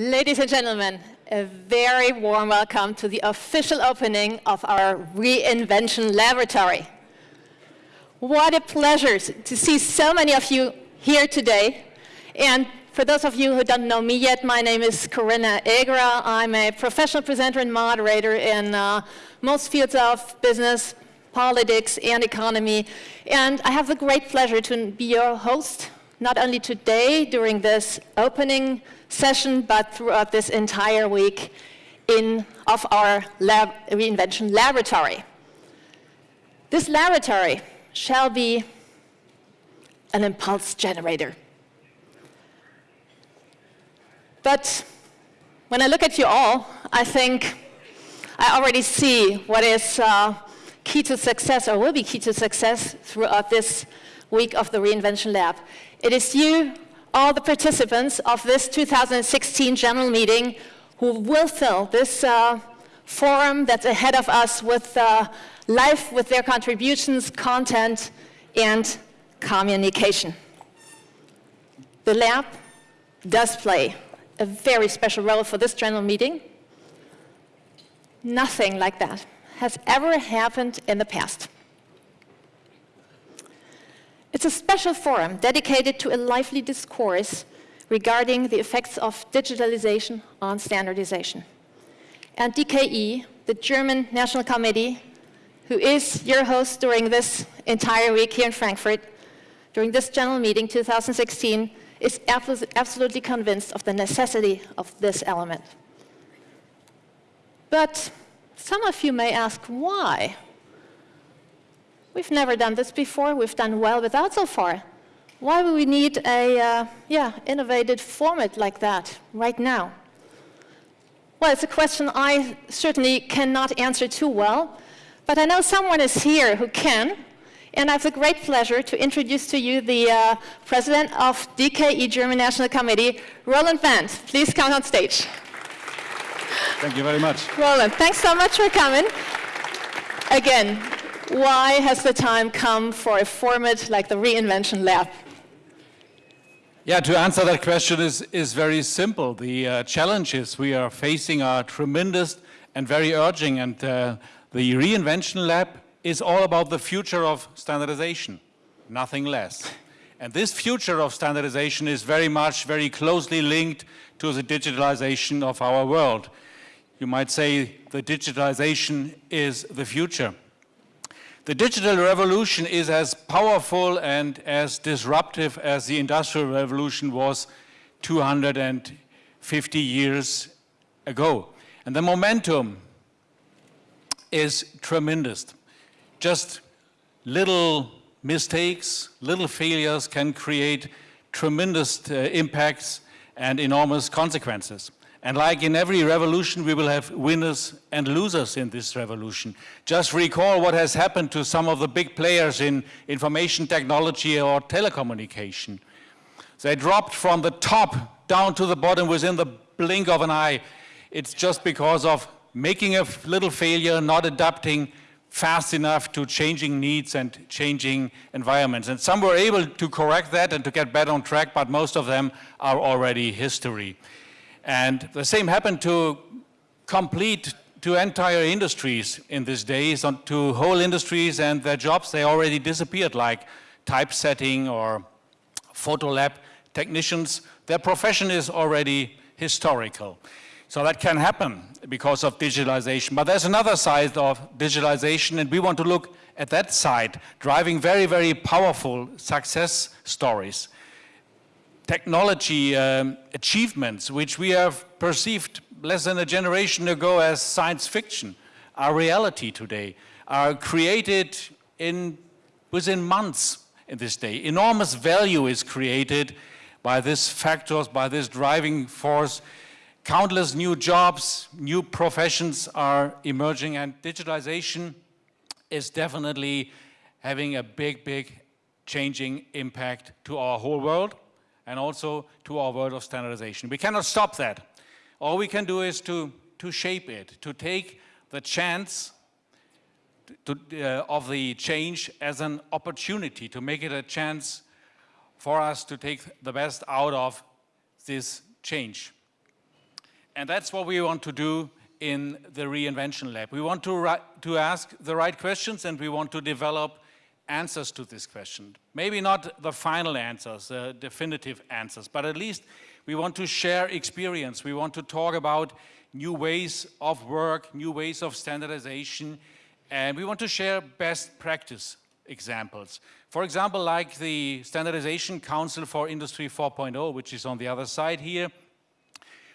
Ladies and gentlemen, a very warm welcome to the official opening of our Reinvention Laboratory. What a pleasure to see so many of you here today. And for those of you who don't know me yet, my name is Corinna Egerer. I'm a professional presenter and moderator in uh, most fields of business, politics, and economy. And I have the great pleasure to be your host, not only today during this opening session, but throughout this entire week in, of our lab, reinvention laboratory. This laboratory shall be an impulse generator. But when I look at you all, I think I already see what is uh, key to success or will be key to success throughout this week of the Reinvention Lab. It is you, all the participants of this 2016 general meeting who will fill this uh, forum that's ahead of us with uh, life, with their contributions, content, and communication. The lab does play a very special role for this general meeting. Nothing like that has ever happened in the past. It's a special forum dedicated to a lively discourse regarding the effects of digitalization on standardization. And DKE, the German National Committee, who is your host during this entire week here in Frankfurt, during this general meeting 2016, is absolutely convinced of the necessity of this element. But some of you may ask, why? We've never done this before. We've done well without so far. Why would we need a uh, yeah, innovative format like that right now? Well, it's a question I certainly cannot answer too well, but I know someone is here who can, and I have the great pleasure to introduce to you the uh, president of DKE German National Committee, Roland Bent. Please come on stage. Thank you very much. Roland, thanks so much for coming. Again, why has the time come for a format like the Reinvention Lab? Yeah, to answer that question is, is very simple. The uh, challenges we are facing are tremendous and very urgent, and uh, the Reinvention Lab is all about the future of standardization, nothing less. And this future of standardization is very much, very closely linked to the digitalization of our world. You might say the digitalization is the future. The digital revolution is as powerful and as disruptive as the industrial revolution was 250 years ago. And the momentum is tremendous. Just little mistakes, little failures can create tremendous uh, impacts and enormous consequences. And like in every revolution, we will have winners and losers in this revolution. Just recall what has happened to some of the big players in information technology or telecommunication. They dropped from the top down to the bottom within the blink of an eye. It's just because of making a little failure, not adapting fast enough to changing needs and changing environments. And some were able to correct that and to get back on track, but most of them are already history. And the same happened to complete to entire industries in these days, to whole industries and their jobs, they already disappeared, like typesetting or photo lab technicians. Their profession is already historical. So that can happen because of digitalization. But there's another side of digitalization, and we want to look at that side, driving very, very powerful success stories technology um, achievements, which we have perceived less than a generation ago as science fiction, are reality today, are created in, within months in this day. Enormous value is created by these factors, by this driving force. Countless new jobs, new professions are emerging and digitalization is definitely having a big, big changing impact to our whole world and also to our world of standardization. We cannot stop that. All we can do is to, to shape it, to take the chance to, uh, of the change as an opportunity, to make it a chance for us to take the best out of this change. And that's what we want to do in the Reinvention Lab. We want to, to ask the right questions and we want to develop answers to this question. Maybe not the final answers, the definitive answers, but at least we want to share experience. We want to talk about new ways of work, new ways of standardization, and we want to share best practice examples. For example, like the Standardization Council for Industry 4.0, which is on the other side here,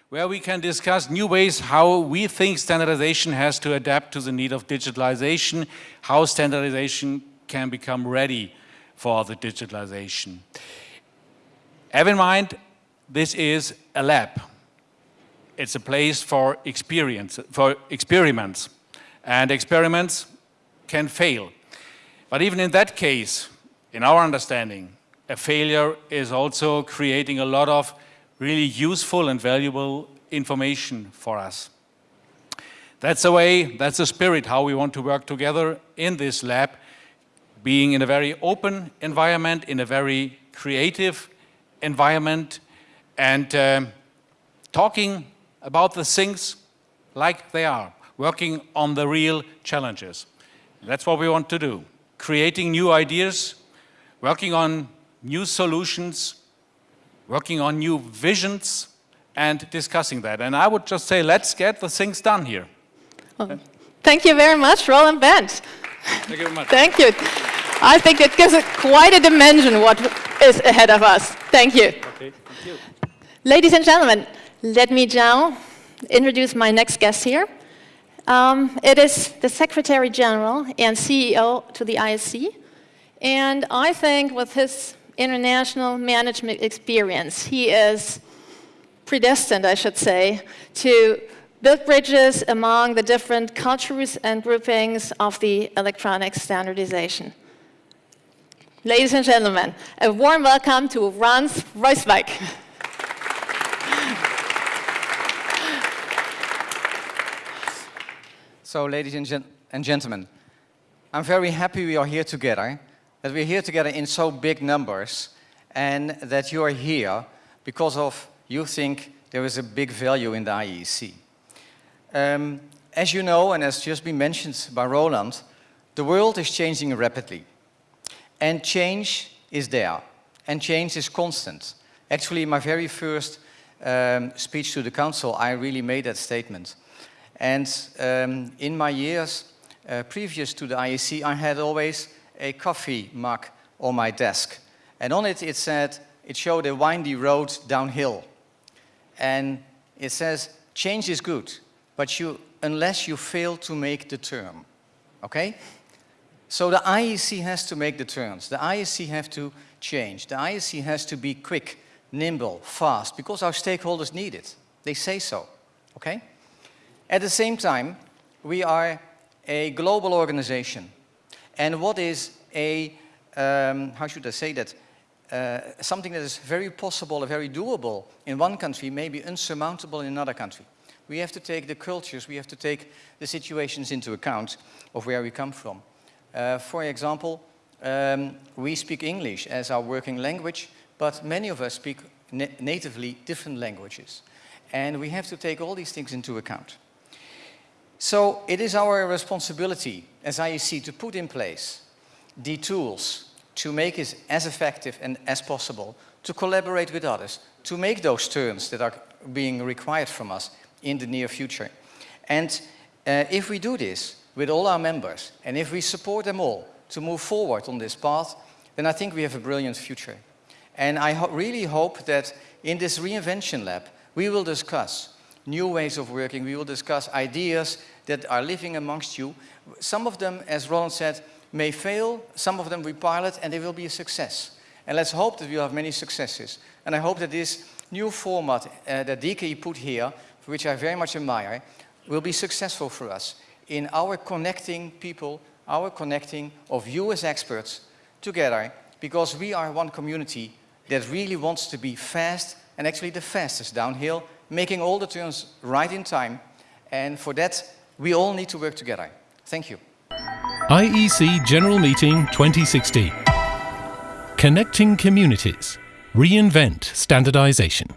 where we can discuss new ways how we think standardization has to adapt to the need of digitalization, how standardization can become ready for the digitalization. Have in mind, this is a lab. It's a place for experience, for experiments. And experiments can fail. But even in that case, in our understanding, a failure is also creating a lot of really useful and valuable information for us. That's the way, that's the spirit, how we want to work together in this lab, being in a very open environment, in a very creative environment, and uh, talking about the things like they are, working on the real challenges. That's what we want to do, creating new ideas, working on new solutions, working on new visions, and discussing that. And I would just say, let's get the things done here. Well, thank you very much, Roland Bent. Thank you very much. thank you. I think it gives it quite a dimension what is ahead of us. Thank you. Okay, thank you. Ladies and gentlemen, let me now introduce my next guest here. Um, it is the Secretary General and CEO to the IEC. And I think with his international management experience, he is predestined, I should say, to build bridges among the different cultures and groupings of the electronic standardization. Ladies and gentlemen, a warm welcome to Frans Vreeswijk. So, ladies and, gen and gentlemen, I'm very happy we are here together, that we're here together in so big numbers, and that you are here because of you think there is a big value in the IEC. Um, as you know, and as just been mentioned by Roland, the world is changing rapidly. And change is there. And change is constant. Actually, my very first um, speech to the council, I really made that statement. And um, in my years uh, previous to the IEC, I had always a coffee mug on my desk. And on it, it said, it showed a windy road downhill. And it says, change is good, but you, unless you fail to make the turn. Okay? So the IEC has to make the turns. The IEC have to change. The IEC has to be quick, nimble, fast, because our stakeholders need it. They say so. Okay? At the same time, we are a global organization. And what is a, um, how should I say that, uh, something that is very possible, very doable in one country may be unsurmountable in another country. We have to take the cultures, we have to take the situations into account of where we come from. Uh, for example, um, we speak English as our working language, but many of us speak na natively different languages. And we have to take all these things into account. So it is our responsibility as IEC to put in place the tools to make it as effective and as possible, to collaborate with others, to make those turns that are being required from us in the near future. And uh, if we do this with all our members, and if we support them all to move forward on this path, then I think we have a brilliant future. And I ho really hope that in this reinvention lab, we will discuss new ways of working, we will discuss ideas that are living amongst you. Some of them, as Roland said, may fail, some of them we pilot and they will be a success. And let's hope that we'll have many successes. And I hope that this new format uh, that DKE put here, which I very much admire, will be successful for us in our connecting people, our connecting of you as experts together, because we are one community that really wants to be fast and actually the fastest downhill, making all the turns right in time. And for that, we all need to work together. Thank you. IEC General Meeting 2016. Connecting Communities. Reinvent Standardization.